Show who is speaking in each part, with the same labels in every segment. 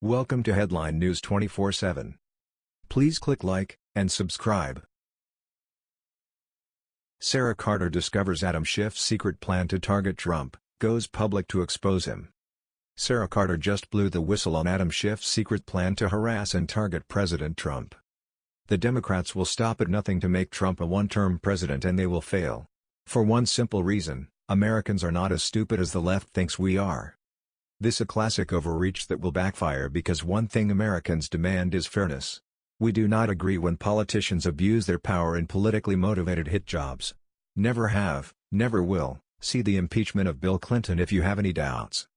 Speaker 1: Welcome to Headline News 24/7. Please click like and subscribe. Sarah Carter discovers Adam Schiff's secret plan to target Trump, goes public to expose him. Sarah Carter just blew the whistle on Adam Schiff's secret plan to harass and target President Trump. The Democrats will stop at nothing to make Trump a one-term president and they will fail. For one simple reason, Americans are not as stupid as the left thinks we are. This a classic overreach that will backfire because one thing Americans demand is fairness. We do not agree when politicians abuse their power in politically motivated hit jobs. Never have, never will, see the impeachment of Bill Clinton if you have any doubts.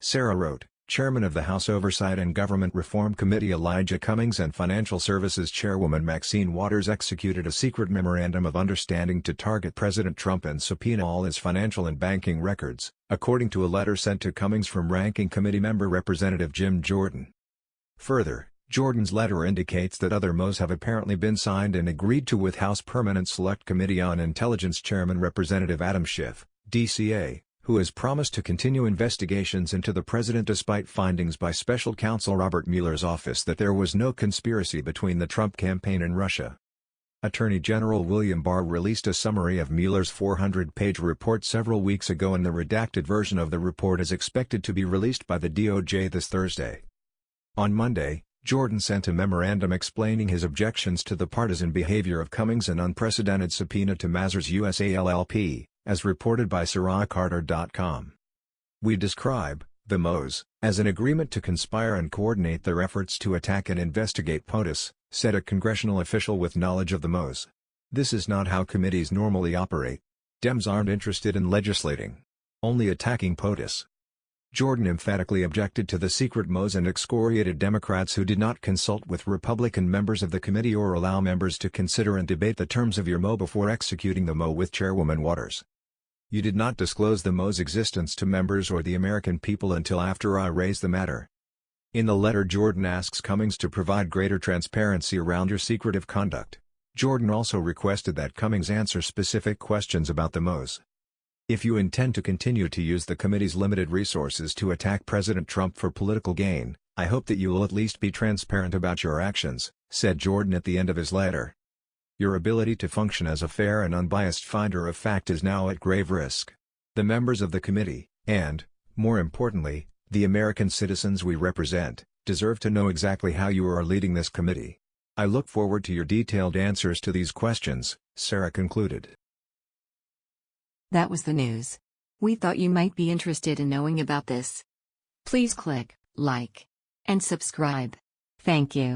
Speaker 1: Sarah wrote, Chairman of the House Oversight and Government Reform Committee Elijah Cummings and Financial Services Chairwoman Maxine Waters executed a secret memorandum of understanding to target President Trump and subpoena all his financial and banking records, according to a letter sent to Cummings from Ranking Committee member Representative Jim Jordan. Further, Jordan's letter indicates that other MOs have apparently been signed and agreed to with House Permanent Select Committee on Intelligence Chairman Representative Adam Schiff, DCA, who has promised to continue investigations into the president despite findings by special counsel Robert Mueller's office that there was no conspiracy between the Trump campaign and Russia. Attorney General William Barr released a summary of Mueller's 400-page report several weeks ago and the redacted version of the report is expected to be released by the DOJ this Thursday. On Monday, Jordan sent a memorandum explaining his objections to the partisan behavior of Cummings and unprecedented subpoena to Mazars USA LLP, as reported by SarahCarter.com. We describe, the MOs, as an agreement to conspire and coordinate their efforts to attack and investigate POTUS, said a congressional official with knowledge of the MOs. This is not how committees normally operate. Dems aren't interested in legislating. Only attacking POTUS. Jordan emphatically objected to the secret MOs and excoriated Democrats who did not consult with Republican members of the committee or allow members to consider and debate the terms of your MO before executing the MO with Chairwoman Waters. You did not disclose the MO's existence to members or the American people until after I raised the matter. In the letter Jordan asks Cummings to provide greater transparency around your secretive conduct. Jordan also requested that Cummings answer specific questions about the MOs. If you intend to continue to use the committee's limited resources to attack President Trump for political gain, I hope that you will at least be transparent about your actions, said Jordan at the end of his letter. Your ability to function as a fair and unbiased finder of fact is now at grave risk. The members of the committee, and, more importantly, the American citizens we represent, deserve to know exactly how you are leading this committee. I look forward to your detailed answers to these questions, Sarah concluded.
Speaker 2: That was the news. We thought you might be interested in knowing about this. Please click like and subscribe. Thank you.